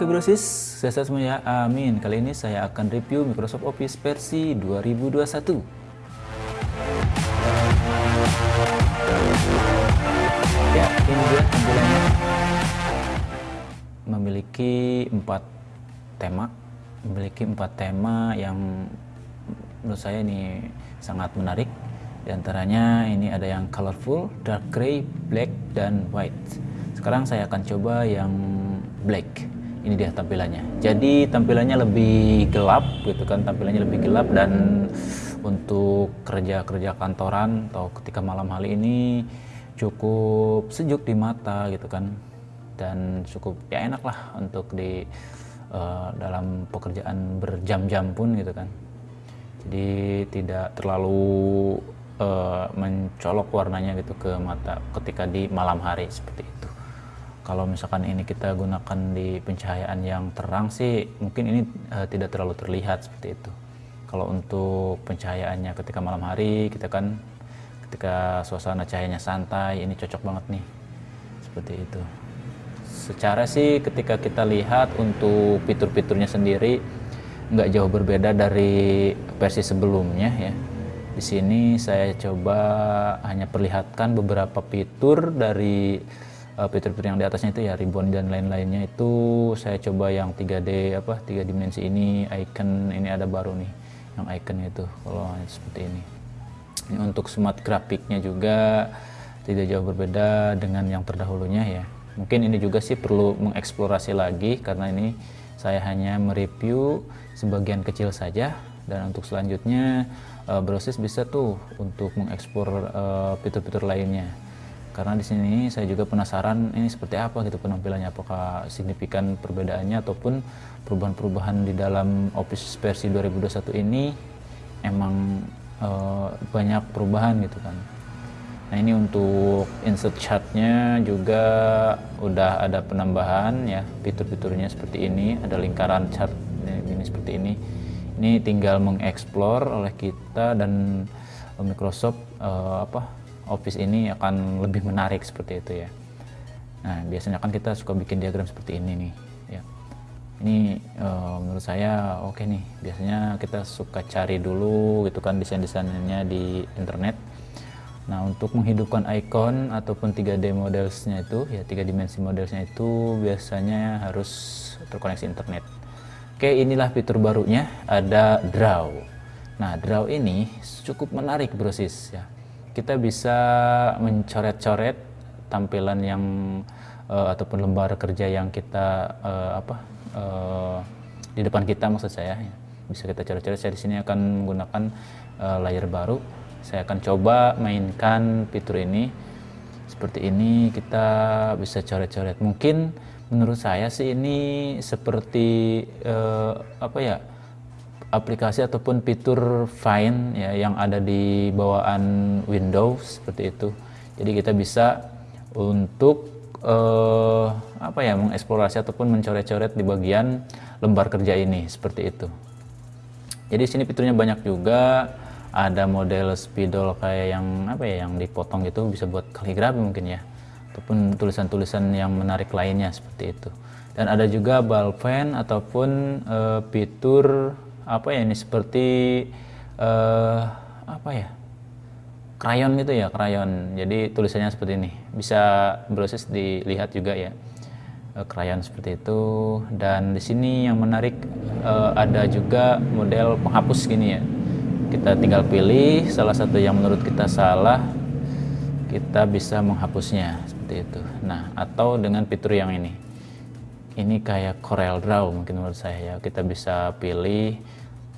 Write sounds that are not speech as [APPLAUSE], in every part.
Oke brosis, sehat semuanya, amin. Kali ini saya akan review Microsoft Office versi 2021. Ya, ini dia tampilannya. Memiliki empat tema, memiliki empat tema yang menurut saya ini sangat menarik. Di antaranya ini ada yang colorful, dark gray, black, dan white. Sekarang saya akan coba yang black ini dia tampilannya. Jadi tampilannya lebih gelap gitu kan tampilannya lebih gelap dan untuk kerja-kerja kantoran atau ketika malam hari ini cukup sejuk di mata gitu kan. Dan cukup ya enak lah untuk di uh, dalam pekerjaan berjam-jam pun gitu kan. Jadi tidak terlalu uh, mencolok warnanya gitu ke mata ketika di malam hari seperti itu kalau misalkan ini kita gunakan di pencahayaan yang terang sih mungkin ini uh, tidak terlalu terlihat seperti itu. Kalau untuk pencahayaannya ketika malam hari kita kan ketika suasana cahayanya santai ini cocok banget nih. Seperti itu. Secara sih ketika kita lihat untuk fitur-fiturnya sendiri nggak jauh berbeda dari versi sebelumnya ya. Di sini saya coba hanya perlihatkan beberapa fitur dari fitur-fitur yang di atasnya itu ya ribbon dan lain-lainnya itu saya coba yang 3D apa tiga dimensi ini icon ini ada baru nih yang icon itu kalau seperti ini. Ini untuk smart grafiknya juga tidak jauh berbeda dengan yang terdahulunya ya. Mungkin ini juga sih perlu mengeksplorasi lagi karena ini saya hanya mereview sebagian kecil saja. Dan untuk selanjutnya uh, Brosys bisa tuh untuk mengeksplor uh, fitur-fitur lainnya karena di sini saya juga penasaran ini seperti apa gitu penampilannya. Apakah signifikan perbedaannya ataupun perubahan-perubahan di dalam Office versi 2021 ini emang e, banyak perubahan gitu kan. Nah ini untuk insert chartnya juga udah ada penambahan ya fitur-fiturnya seperti ini. Ada lingkaran chart ini seperti ini. Ini tinggal mengeksplor oleh kita dan Microsoft e, apa office ini akan lebih menarik seperti itu ya. Nah biasanya kan kita suka bikin diagram seperti ini nih ya. Ini uh, menurut saya oke okay nih. Biasanya kita suka cari dulu gitu kan desain-desainnya di internet. Nah untuk menghidupkan icon ataupun 3D modelsnya itu ya tiga dimensi modelsnya itu biasanya harus terkoneksi internet. Oke inilah fitur barunya ada draw. Nah draw ini cukup menarik brosis ya kita bisa mencoret-coret tampilan yang uh, ataupun lembar kerja yang kita uh, apa uh, di depan kita maksud saya ya. bisa kita coret-coret. Saya di sini akan menggunakan uh, layar baru. Saya akan coba mainkan fitur ini. Seperti ini kita bisa coret-coret. Mungkin menurut saya sih ini seperti uh, apa ya aplikasi ataupun fitur Find ya yang ada di bawaan Windows seperti itu. Jadi kita bisa untuk uh, apa ya mengeksplorasi ataupun mencoret-coret di bagian lembar kerja ini seperti itu. Jadi sini fiturnya banyak juga. Ada model spidol kayak yang apa ya yang dipotong gitu bisa buat kaligrafi mungkin ya ataupun tulisan-tulisan yang menarik lainnya seperti itu. Dan ada juga ball pen ataupun uh, fitur apa ya ini seperti uh, apa ya? Krayon gitu ya krayon jadi tulisannya seperti ini. Bisa proses dilihat juga ya. Krayon seperti itu. Dan di sini yang menarik uh, ada juga model penghapus gini ya. Kita tinggal pilih salah satu yang menurut kita salah kita bisa menghapusnya. Seperti itu. Nah atau dengan fitur yang ini. Ini kayak Corel Draw mungkin menurut saya ya. Kita bisa pilih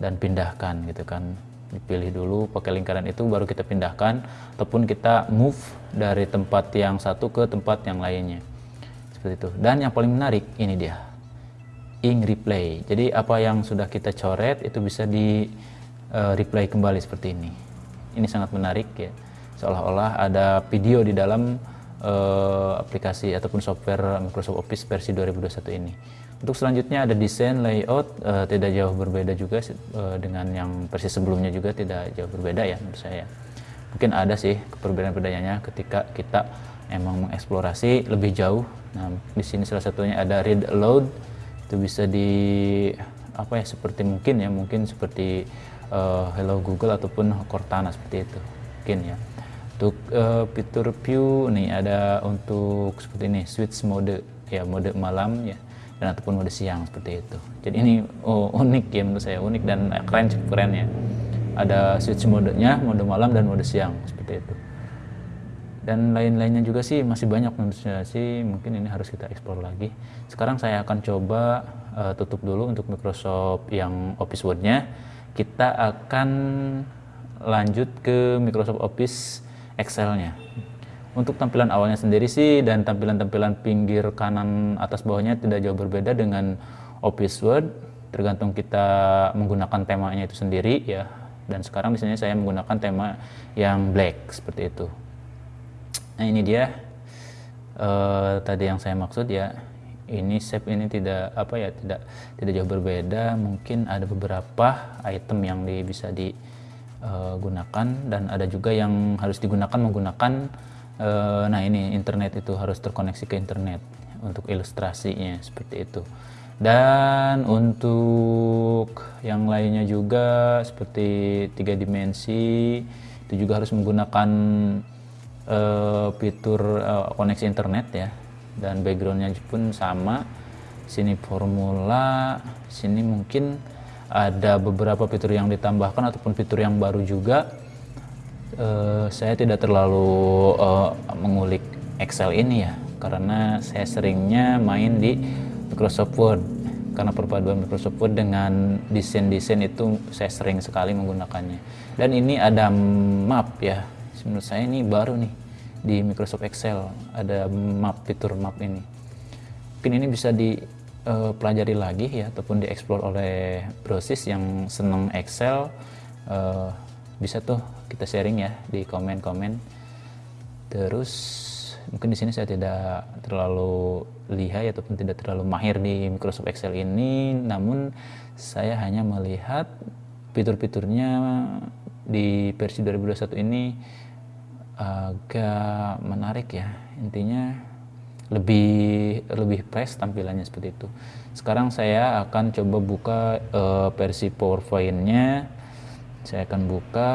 dan pindahkan gitu kan. Dipilih dulu pakai lingkaran itu baru kita pindahkan ataupun kita move dari tempat yang satu ke tempat yang lainnya. Seperti itu. Dan yang paling menarik ini dia. Ink replay. Jadi apa yang sudah kita coret itu bisa di uh, replay kembali seperti ini. Ini sangat menarik ya. Seolah-olah ada video di dalam uh, aplikasi ataupun software Microsoft Office versi 2021 ini untuk selanjutnya ada desain layout uh, tidak jauh berbeda juga uh, dengan yang versi sebelumnya juga tidak jauh berbeda ya menurut saya. Mungkin ada sih perbedaan-perbedaannya ketika kita emang mengeksplorasi lebih jauh. Nah, di sini salah satunya ada read aloud itu bisa di apa ya seperti mungkin ya mungkin seperti uh, Hello Google ataupun Cortana seperti itu mungkin ya untuk uh, fitur view nih ada untuk seperti ini switch mode ya mode malam ya dan ataupun mode siang seperti itu. Jadi ini oh, unik ya menurut saya unik dan keren cukup keren ya. Ada switch modenya mode malam dan mode siang seperti itu. Dan lain-lainnya juga sih masih banyak menurut sih mungkin ini harus kita explore lagi. Sekarang saya akan coba uh, tutup dulu untuk Microsoft yang Office Word-nya. Kita akan lanjut ke Microsoft Office Excel-nya untuk tampilan awalnya sendiri sih dan tampilan-tampilan pinggir kanan atas bawahnya tidak jauh berbeda dengan Office Word. Tergantung kita menggunakan temanya itu sendiri ya. Dan sekarang sini saya menggunakan tema yang black seperti itu. Nah ini dia. Uh, tadi yang saya maksud ya. Ini shape ini tidak apa ya tidak tidak jauh berbeda. Mungkin ada beberapa item yang di, bisa digunakan uh, dan ada juga yang harus digunakan menggunakan nah ini internet itu harus terkoneksi ke internet untuk ilustrasinya seperti itu. Dan untuk yang lainnya juga seperti tiga dimensi itu juga harus menggunakan uh, fitur uh, koneksi internet ya. Dan backgroundnya pun sama. Sini formula sini mungkin ada beberapa fitur yang ditambahkan ataupun fitur yang baru juga uh, saya tidak terlalu uh, mengulik Excel ini ya karena saya seringnya main di Microsoft Word. Karena perpaduan Microsoft Word dengan desain-desain itu saya sering sekali menggunakannya. Dan ini ada map ya. Menurut saya ini baru nih di Microsoft Excel. Ada map fitur map ini. Mungkin ini bisa dipelajari uh, lagi ya ataupun dieksplor oleh brosis yang senang Excel. Uh, bisa tuh kita sharing ya di komen-komen. Terus mungkin di sini saya tidak terlalu lihai ataupun tidak terlalu mahir di Microsoft Excel ini. Namun saya hanya melihat fitur-fiturnya di versi 2021 ini agak menarik ya. Intinya lebih lebih fresh tampilannya seperti itu. Sekarang saya akan coba buka uh, versi powerpointnya saya akan buka.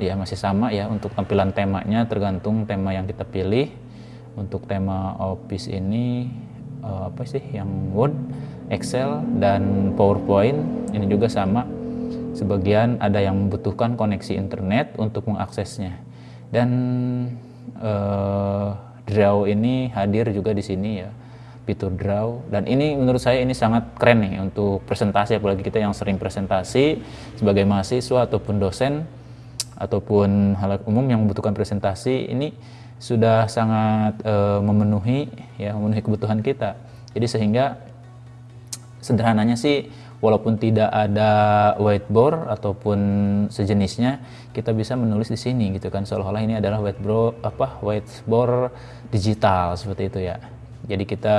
Ya masih sama ya untuk tampilan temanya. Tergantung tema yang kita pilih. Untuk tema office ini uh, apa sih? Yang Word, Excel dan PowerPoint. Ini juga sama. Sebagian ada yang membutuhkan koneksi internet untuk mengaksesnya. Dan uh, draw ini hadir juga di sini ya fitur draw. Dan ini menurut saya ini sangat keren nih untuk presentasi apalagi kita yang sering presentasi sebagai mahasiswa ataupun dosen ataupun hal umum yang membutuhkan presentasi ini sudah sangat uh, memenuhi ya memenuhi kebutuhan kita. Jadi sehingga sederhananya sih walaupun tidak ada whiteboard ataupun sejenisnya kita bisa menulis di sini gitu kan. Seolah-olah ini adalah whiteboard apa whiteboard digital seperti itu ya jadi kita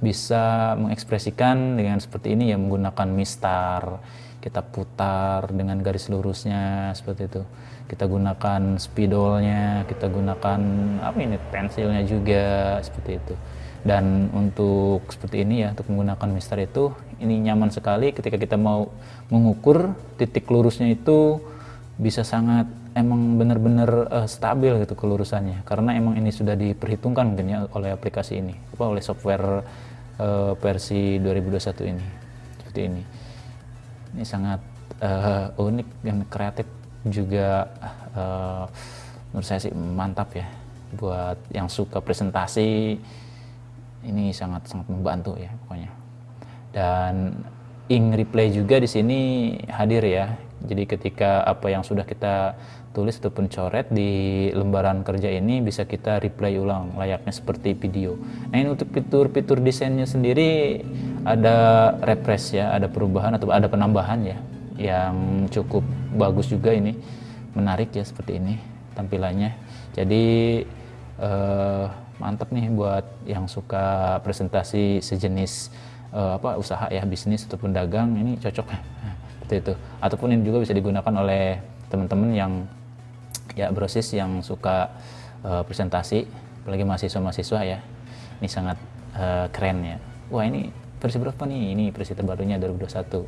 bisa mengekspresikan dengan seperti ini ya menggunakan mistar kita putar dengan garis lurusnya seperti itu. Kita gunakan spidolnya kita gunakan apa ini pensilnya juga seperti itu. Dan untuk seperti ini ya untuk menggunakan mister itu ini nyaman sekali ketika kita mau mengukur titik lurusnya itu bisa sangat emang benar-benar uh, stabil gitu kelurusannya. Karena emang ini sudah diperhitungkan mungkin ya oleh aplikasi ini apa oleh software uh, versi 2021 ini seperti ini. Ini sangat uh, unik dan kreatif juga uh, menurut saya sih mantap ya buat yang suka presentasi. Ini sangat sangat membantu ya pokoknya. Dan ink replay juga di sini hadir ya jadi ketika apa yang sudah kita tulis ataupun coret di lembaran kerja ini bisa kita replay ulang layaknya seperti video. Nah ini untuk fitur-fitur desainnya sendiri ada refresh ya, ada perubahan atau ada penambahan ya yang cukup bagus juga ini, menarik ya seperti ini tampilannya. Jadi eh, mantap nih buat yang suka presentasi sejenis uh, apa usaha ya bisnis ataupun dagang ini cocok seperti itu. Ataupun ini juga bisa digunakan oleh teman-teman yang ya brosis yang suka uh, presentasi apalagi mahasiswa-mahasiswa ya. Ini sangat uh, keren ya. Wah ini versi berapa nih? Ini versi terbarunya 2021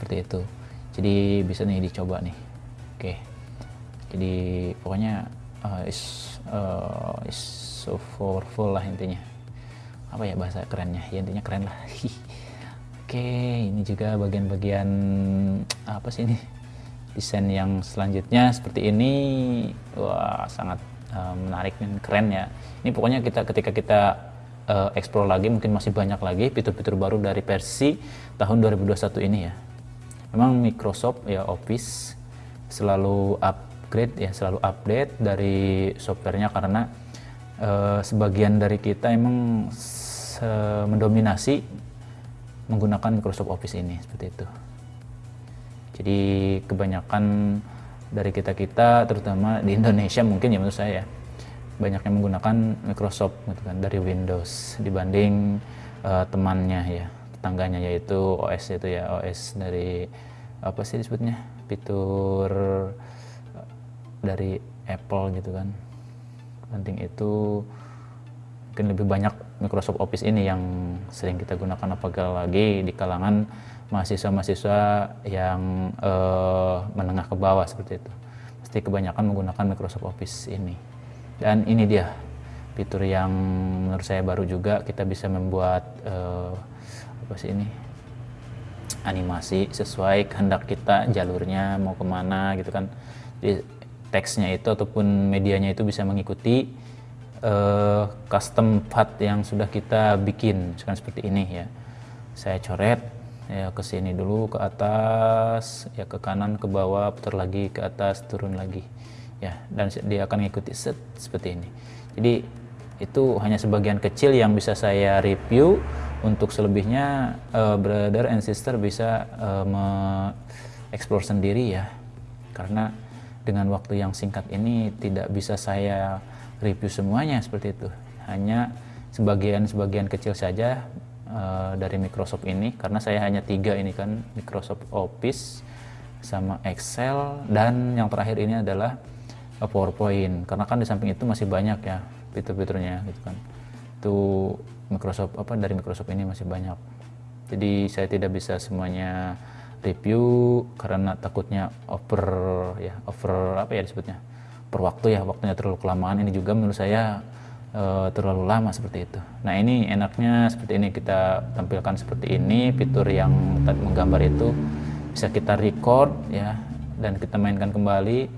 seperti itu. Jadi bisa nih dicoba nih. Oke. Jadi pokoknya uh, is uh, is so powerful lah intinya. Apa ya bahasa kerennya? Ya intinya keren lah [LAUGHS] oke ini juga bagian-bagian apa sih ini? Desain yang selanjutnya seperti ini. Wah sangat uh, menarik dan keren ya. Ini pokoknya kita ketika kita uh, explore lagi mungkin masih banyak lagi fitur-fitur baru dari versi tahun 2021 ini ya. Memang Microsoft ya Office selalu upgrade ya selalu update dari softwarenya karena uh, sebagian dari kita emang mendominasi menggunakan Microsoft Office ini seperti itu. Jadi kebanyakan dari kita-kita terutama di Indonesia mungkin ya menurut saya ya banyak menggunakan Microsoft gitu kan dari Windows dibanding uh, temannya ya tetangganya yaitu OS itu ya OS dari apa sih disebutnya fitur dari Apple gitu kan penting itu mungkin lebih banyak Microsoft Office ini yang sering kita gunakan apalagi di kalangan mahasiswa-mahasiswa yang uh, menengah ke bawah seperti itu. Pasti kebanyakan menggunakan Microsoft Office ini. Dan ini dia fitur yang menurut saya baru juga kita bisa membuat uh, apa sih ini? Animasi sesuai kehendak kita jalurnya mau ke mana gitu kan. Jadi teksnya itu ataupun medianya itu bisa mengikuti uh, custom path yang sudah kita bikin misalkan seperti ini ya. Saya coret ya ke sini dulu ke atas ya ke kanan ke bawah putar lagi ke atas turun lagi ya. Dan dia akan mengikuti set seperti ini. Jadi itu hanya sebagian kecil yang bisa saya review. Untuk selebihnya uh, brother and sister bisa uh, mengeksplor sendiri ya. Karena dengan waktu yang singkat ini tidak bisa saya review semuanya seperti itu. Hanya sebagian-sebagian kecil saja uh, dari Microsoft ini karena saya hanya tiga ini kan Microsoft Office sama Excel dan yang terakhir ini adalah PowerPoint. Karena kan di samping itu masih banyak ya fitur-fiturnya gitu kan. Itu Microsoft apa dari Microsoft ini masih banyak. Jadi saya tidak bisa semuanya review karena takutnya over ya over apa ya disebutnya per waktu ya waktunya terlalu kelamaan ini juga menurut saya e, terlalu lama seperti itu nah ini enaknya seperti ini kita tampilkan seperti ini fitur yang tadi menggambar itu bisa kita record ya dan kita mainkan kembali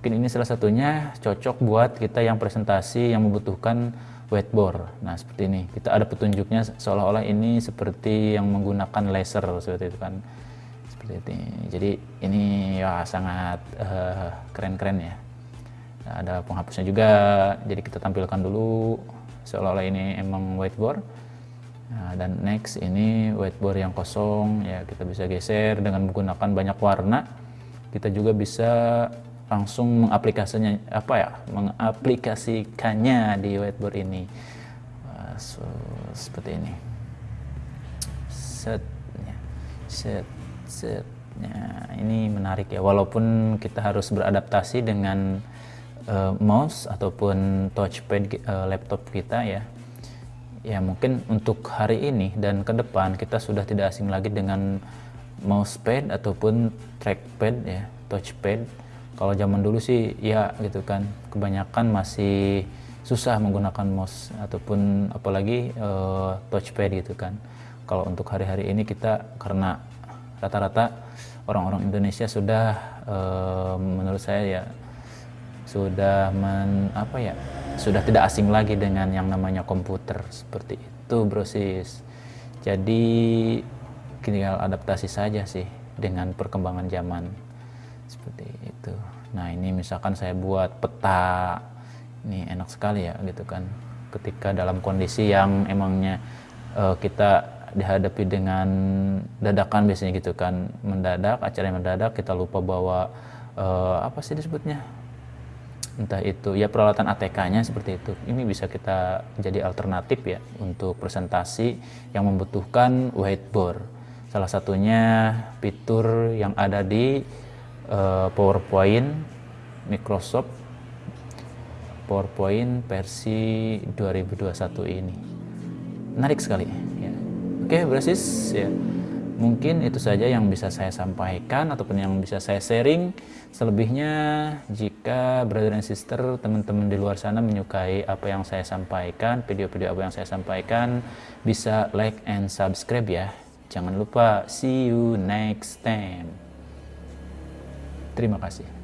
mungkin ini salah satunya cocok buat kita yang presentasi yang membutuhkan whiteboard. Nah, seperti ini. Kita ada petunjuknya seolah-olah ini seperti yang menggunakan laser seperti itu kan seperti ini. Jadi ini ya sangat uh, keren-keren ya. Nah, ada penghapusnya juga. Jadi kita tampilkan dulu seolah-olah ini emang whiteboard. Nah, dan next ini whiteboard yang kosong ya kita bisa geser dengan menggunakan banyak warna. Kita juga bisa langsung mengaplikasinya apa ya mengaplikasikannya di whiteboard ini so, seperti ini set ya. set Nah, ini menarik ya, walaupun kita harus beradaptasi dengan uh, mouse ataupun touchpad uh, laptop kita ya. Ya mungkin untuk hari ini dan ke depan kita sudah tidak asing lagi dengan mousepad ataupun trackpad ya, touchpad. Kalau zaman dulu sih ya gitu kan, kebanyakan masih susah menggunakan mouse ataupun apalagi uh, touchpad gitu kan. Kalau untuk hari-hari ini kita karena rata-rata orang-orang Indonesia sudah e, menurut saya ya sudah men, apa ya sudah tidak asing lagi dengan yang namanya komputer seperti itu brosis jadi tinggal adaptasi saja sih dengan perkembangan zaman seperti itu. Nah ini misalkan saya buat peta ini enak sekali ya gitu kan. Ketika dalam kondisi yang emangnya uh, kita dihadapi dengan dadakan biasanya gitu kan mendadak acara yang mendadak kita lupa bawa uh, apa sih disebutnya entah itu ya peralatan ATK-nya seperti itu ini bisa kita jadi alternatif ya untuk presentasi yang membutuhkan whiteboard salah satunya fitur yang ada di uh, PowerPoint Microsoft PowerPoint versi 2021 ini menarik sekali Oke, brasis ya. Mungkin itu saja yang bisa saya sampaikan ataupun yang bisa saya sharing. Selebihnya jika brother and sister teman-teman di luar sana menyukai apa yang saya sampaikan, video-video apa yang saya sampaikan, bisa like and subscribe ya. Jangan lupa see you next time. Terima kasih.